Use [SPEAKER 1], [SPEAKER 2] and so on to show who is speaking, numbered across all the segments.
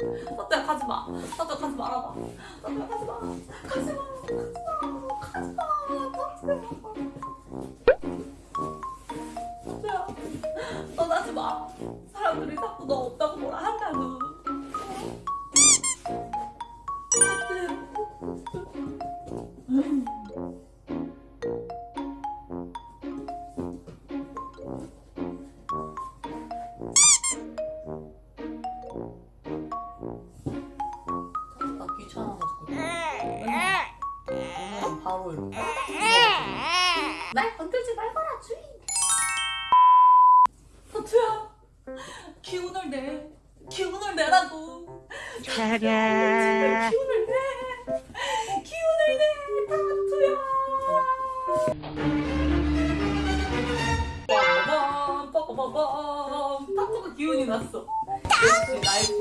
[SPEAKER 1] 사또야 가지마. 사또야 가지 말아봐. 사또야 가지 마. 가지 마. 가지 마. 가지마. 사또야 떠나지 마. 사람들이 자꾸 너 없다고 뭐라 한다고. 나 바로 이렇게. 날 건들지 말거라 주인 사투야 기운을 내. 기운을 내라고.
[SPEAKER 2] 차례.
[SPEAKER 1] 기운을 내. 기운을 내. 타투야. 빠바밤 빠바밤 타투가 기운이 났어.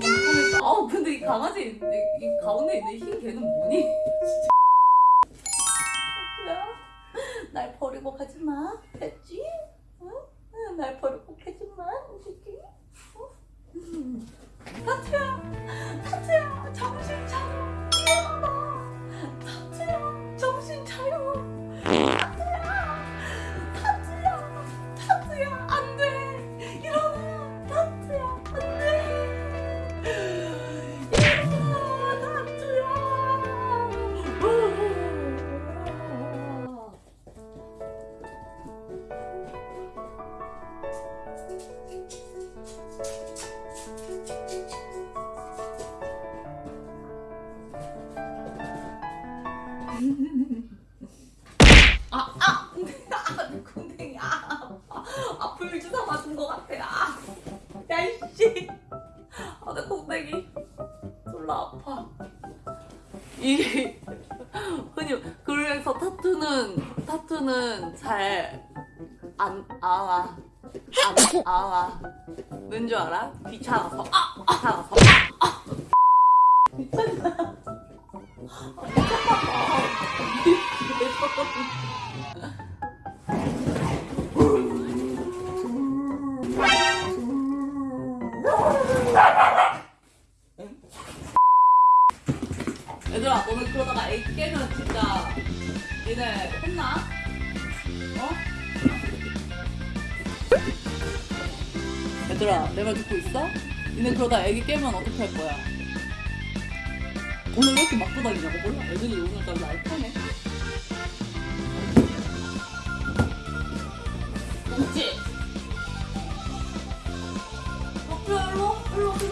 [SPEAKER 1] 기운을 아우 근데 이 강아지 이, 이 가운데 있는 흰 개는 뭐니? 날 버리고 가지 마 됐지? 응? 응, 날 버리고 새끼 어? 음. 타투야 타투야 아, 아, 아, 내 궁뎅이, 아, 아, 아, 불주사 맞은 것 같아, 아, 야, 이씨, 아, 내 궁뎅이, 졸라 아파. 이게, 흔히, 그래서 타투는, 타투는 잘, 안, 아와, 안, 아와. 왠줄 알아? 귀찮아서, 아, 귀찮아서, 아, 아. 귀찮아. 얘들아 너네 그러다가 애기 깨면 진짜 얘네 혼나? 어? 얘들아 내 말 듣고 있어? 니네 그러다 애기 깨면 어떡할 거야? 오늘 왜 이렇게 막 돌아다니냐고 몰라 애들이 오늘까지 날 타네 그렇지? 어, 일로